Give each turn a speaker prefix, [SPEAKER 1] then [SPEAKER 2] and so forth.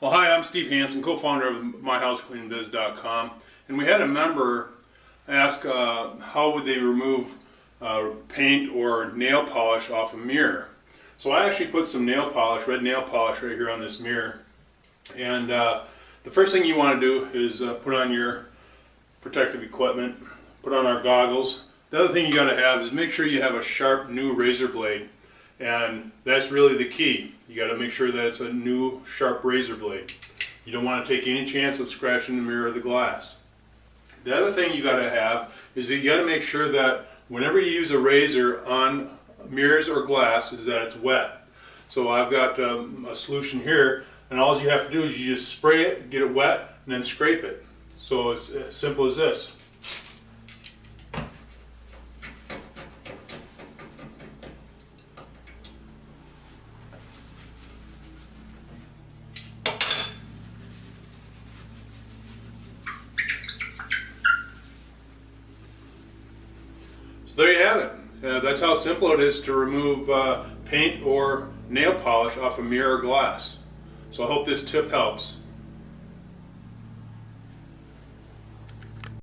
[SPEAKER 1] Well, hi, I'm Steve Hansen, co-founder of MyHouseCleanBiz.com, and we had a member ask uh, how would they remove uh, paint or nail polish off a mirror. So I actually put some nail polish, red nail polish, right here on this mirror. And uh, the first thing you want to do is uh, put on your protective equipment, put on our goggles. The other thing you got to have is make sure you have a sharp new razor blade. And that's really the key. You got to make sure that it's a new sharp razor blade. You don't want to take any chance of scratching the mirror or the glass. The other thing you got to have is that you got to make sure that whenever you use a razor on mirrors or glass is that it's wet. So I've got um, a solution here and all you have to do is you just spray it, get it wet, and then scrape it. So it's as simple as this. So there you have it. Uh, that's how simple it is to remove uh, paint or nail polish off a mirror glass. So I hope this tip helps.